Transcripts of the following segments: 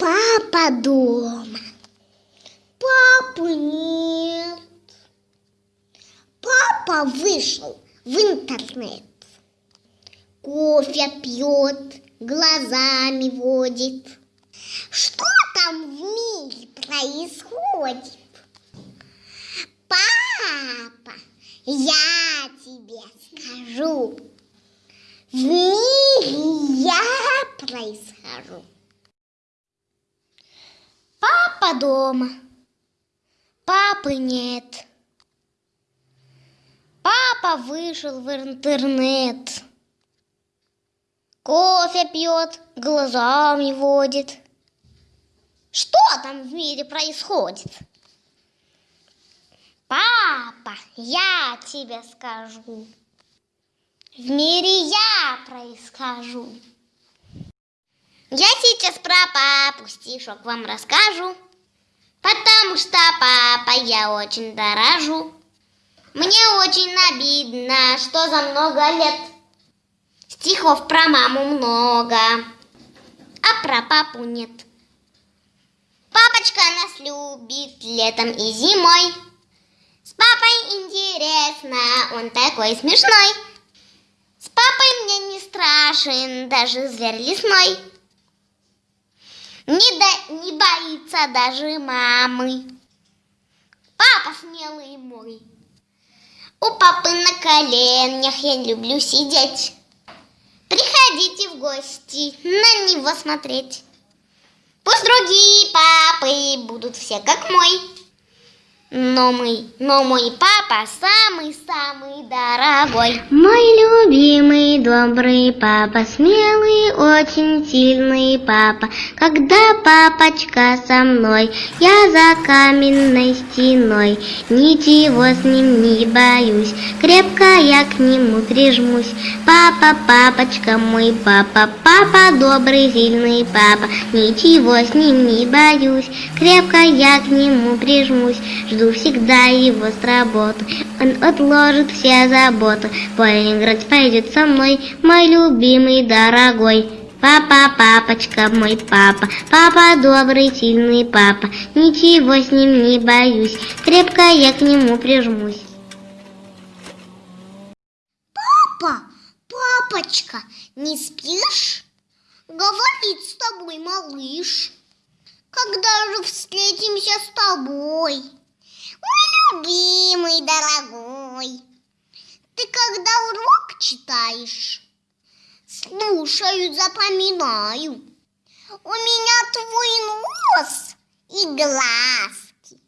Папа дома. Папы нет. Папа вышел в интернет. Кофе пьет, глазами водит. Что там в мире происходит? Папа, я тебе скажу. В мире я происхожу. Дома. Папы нет. Папа вышел в интернет. Кофе пьет, глазами водит. Что там в мире происходит? Папа, я тебе скажу. В мире я происхожу. Я сейчас про папу стишок вам расскажу, потому что папа я очень дорожу. Мне очень обидно, что за много лет стихов про маму много, а про папу нет. Папочка нас любит летом и зимой. С папой интересно, он такой смешной. С папой мне не страшен даже зверь лесной. Не, до, не боится даже мамы. Папа смелый мой. У папы на коленях я люблю сидеть. Приходите в гости на него смотреть. Пусть другие папы будут все как мой. Но мой, но мой папа самый-самый дорогой. Мой любимый, добрый папа, смелый, очень сильный папа. Когда папочка со мной, я за каменной стеной. Ничего с ним не боюсь, крепко я к нему прижмусь. Папа, папочка мой папа, папа добрый, сильный папа. Ничего с ним не боюсь, крепко я к нему прижмусь всегда его с работы. Он отложит все заботы, поиграть пойдет со мной, мой любимый дорогой. Папа, папочка, мой папа, папа добрый, сильный папа, ничего с ним не боюсь, крепко я к нему прижмусь. Папа, папочка, не спишь? Говорит с тобой малыш. Когда же встретимся с тобой? Любимый, дорогой, ты когда урок читаешь, слушаю, запоминаю. У меня твой нос и глазки.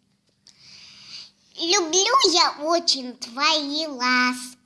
Люблю я очень твои ласки.